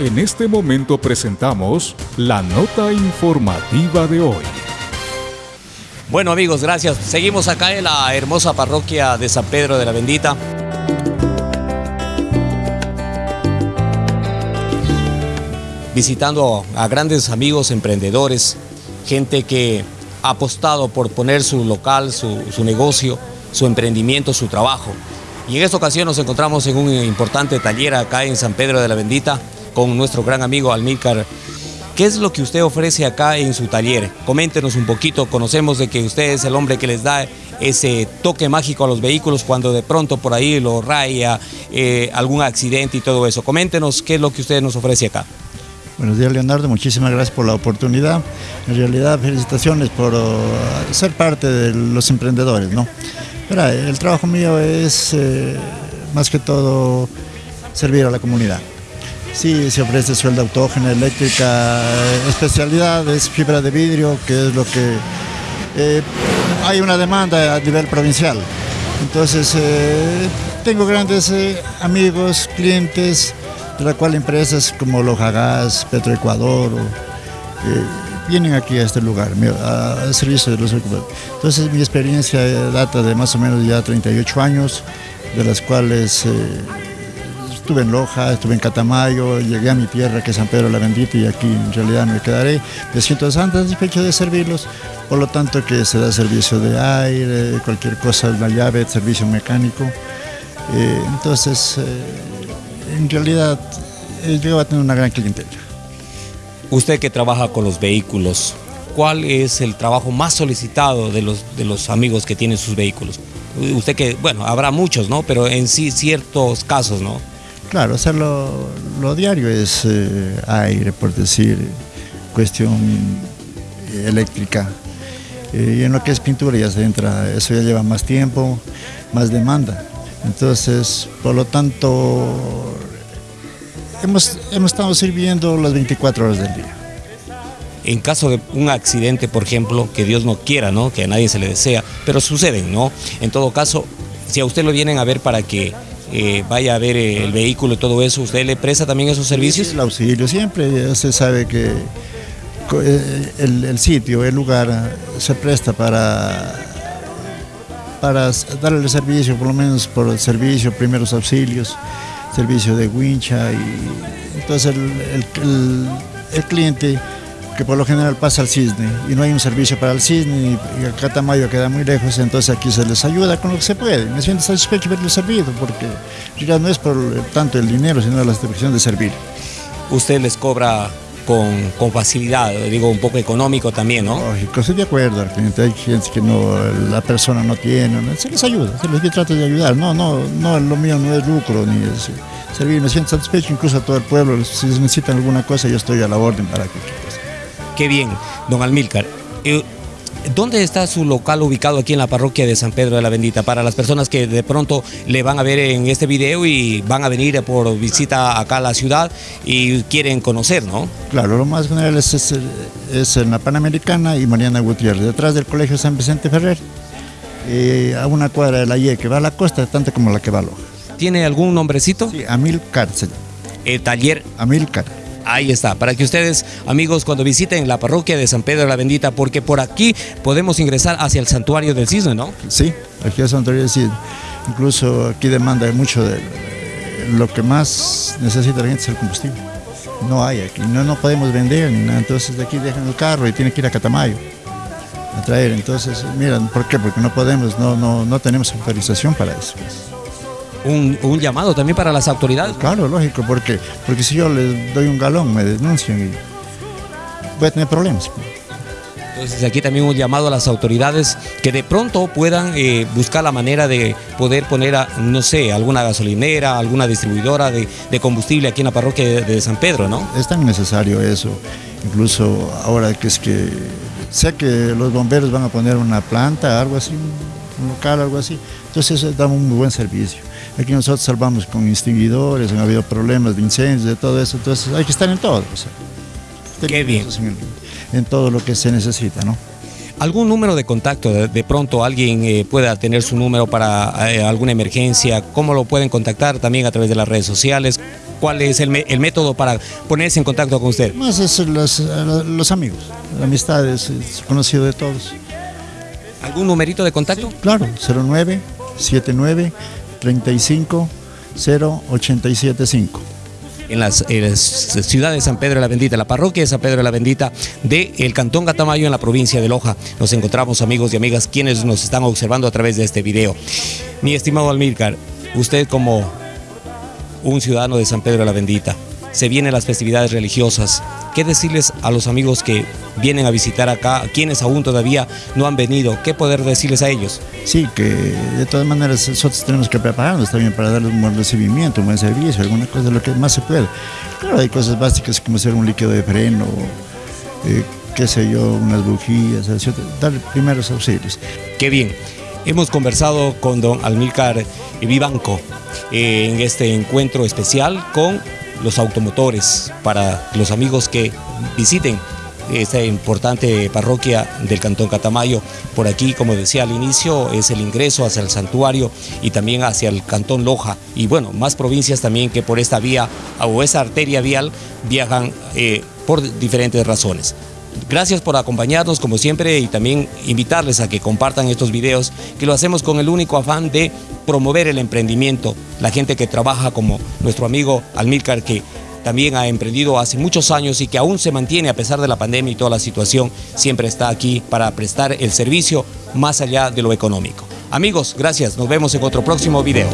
En este momento presentamos la nota informativa de hoy. Bueno amigos, gracias. Seguimos acá en la hermosa parroquia de San Pedro de la Bendita. Visitando a grandes amigos emprendedores, gente que ha apostado por poner su local, su, negocio, su emprendimiento, su trabajo. Y en esta ocasión nos encontramos en un importante taller acá en San Pedro de la Bendita con nuestro gran amigo Almícar. ¿Qué es lo que usted ofrece acá en su taller? Coméntenos un poquito, conocemos de que usted es el hombre que les da ese toque mágico a los vehículos cuando de pronto por ahí lo raya, eh, algún accidente y todo eso. Coméntenos qué es lo que usted nos ofrece acá. Buenos días Leonardo, muchísimas gracias por la oportunidad. En realidad felicitaciones por uh, ser parte de los emprendedores. ¿no? Mira, el trabajo mío es eh, más que todo servir a la comunidad. Sí, se ofrece sueldo autógena, eléctrica, especialidad es fibra de vidrio, que es lo que eh, hay una demanda a nivel provincial. Entonces, eh, tengo grandes eh, amigos, clientes, de la cual empresas como Lojagas, Petroecuador, vienen aquí a este lugar, al servicio de los ocupados. Entonces, mi experiencia data de más o menos ya 38 años, de las cuales Estuve en Loja, estuve en Catamayo, llegué a mi tierra que es San Pedro la Bendita y aquí en realidad me quedaré. Me siento satisfecho de servirlos, por lo tanto que se da servicio de aire, cualquier cosa, la llave, servicio mecánico. Eh, entonces, eh, en realidad, eh, yo a tener una gran clientela. Usted que trabaja con los vehículos, ¿cuál es el trabajo más solicitado de los, de los amigos que tienen sus vehículos? Usted que, bueno, habrá muchos, ¿no? Pero en sí ciertos casos, ¿no? Claro, hacerlo lo diario es eh, aire, por decir, cuestión eléctrica. Eh, y en lo que es pintura ya se entra, eso ya lleva más tiempo, más demanda. Entonces, por lo tanto, hemos, hemos estado sirviendo las 24 horas del día. En caso de un accidente, por ejemplo, que Dios no quiera, ¿no? que a nadie se le desea, pero suceden, ¿no? En todo caso, si a usted lo vienen a ver para que eh, vaya a ver el vehículo y todo eso, ¿usted le presta también esos servicios? el auxilio, siempre se sabe que eh, el, sitio, el lugar se presta para, para darle el servicio, por lo menos por el servicio, primeros auxilios, servicio de wincha y entonces el cliente que por lo general pasa al cisne y no hay un servicio para el cisne y acá Tamayo queda muy lejos, entonces aquí se les ayuda con lo que se puede. Me siento satisfecho de haberles servido porque ya no es por tanto el dinero, sino la satisfacción de servir. Usted les cobra con, con, facilidad, digo un poco económico también, ¿no? Lógico, estoy de acuerdo, hay gente que no, la persona no tiene, se les ayuda, se les trata de ayudar, no, no, no, lo mío no es lucro ni es servir, me siento satisfecho incluso a todo el pueblo, si necesitan alguna cosa yo estoy a la orden para que Qué bien, don Almílcar. Eh, ¿Dónde está su local ubicado aquí en la parroquia de San Pedro de la Bendita? Para las personas que de pronto le van a ver en este video y van a venir por visita acá a la ciudad y quieren conocer, ¿no? Claro, lo más general es, es, en la Panamericana y Mariana Gutiérrez, detrás del Colegio San Vicente Ferrer, eh, a una cuadra de la IE que va a la costa, tanto como la que va a Loja. ¿Tiene algún nombrecito? Sí, Amilcar. El taller Amilcar. Ahí está, para que ustedes, amigos, cuando visiten la parroquia de San Pedro la Bendita, porque por aquí podemos ingresar hacia el santuario del cisne, ¿no? Sí, aquí el santuario del cisne. Incluso aquí demanda mucho de lo que más necesita la gente es el combustible. No hay aquí, no, no podemos vender entonces de aquí dejan el carro y tienen que ir a Catamayo a traer. Entonces, miren, ¿por qué? Porque no podemos, no, no, no tenemos autorización para eso un, llamado también para las autoridades. Claro, lógico, porque, porque si yo les doy un galón me denuncian y voy a tener problemas. Entonces aquí también un llamado a las autoridades que de pronto puedan eh, buscar la manera de poder poner, a, no sé, alguna gasolinera, alguna distribuidora de, combustible aquí en la parroquia de, San Pedro, ¿no? Es tan necesario eso, incluso ahora que es que sé que los bomberos van a poner una planta, algo así, un local, algo así, entonces eso da un muy buen servicio. Aquí nosotros salvamos con extinguidores, han habido problemas de incendios, de todo eso, entonces hay que estar en todo. Qué bien. En, todo lo que se necesita, ¿no? ¿Algún número de contacto? De, pronto alguien eh, pueda tener su número para eh, alguna emergencia. ¿Cómo lo pueden contactar? También a través de las redes sociales. ¿Cuál es el, el método para ponerse en contacto con usted? Más es los, los amigos, la amistad es, conocido de todos. ¿Algún numerito de contacto? claro, 09 79 35 0875 en la ciudad de San Pedro de la Bendita, la parroquia de San Pedro de la Bendita del Cantón Catamayo en la provincia de Loja. Nos encontramos amigos y amigas quienes nos están observando a través de este video. Mi estimado Almílcar, usted como un ciudadano de San Pedro de la Bendita, se vienen las festividades religiosas. ¿Qué decirles a los amigos que vienen a visitar acá, quienes aún todavía no han venido? ¿Qué poder decirles a ellos? Sí, que de todas maneras nosotros tenemos que prepararnos también para darles un buen recibimiento, un buen servicio, alguna cosa, lo que más se puede. Claro, hay cosas básicas como ser un líquido de freno, eh, qué sé yo, unas bujías, dar primeros auxilios. Qué bien. Hemos conversado con don Almílcar Vivanco eh, en este encuentro especial con los automotores, para los amigos que visiten esta importante parroquia del Cantón Catamayo. Por aquí, como decía al inicio, es el ingreso hacia el santuario y también hacia el Cantón Loja. Y bueno, más provincias también que por esta vía o esa arteria vial viajan eh, por diferentes razones. Gracias por acompañarnos como siempre y también invitarles a que compartan estos videos que lo hacemos con el único afán de promover el emprendimiento, la gente que trabaja como nuestro amigo Almílcar que también ha emprendido hace muchos años y que aún se mantiene a pesar de la pandemia y toda la situación, siempre está aquí para prestar el servicio más allá de lo económico. Amigos, gracias, nos vemos en otro próximo video.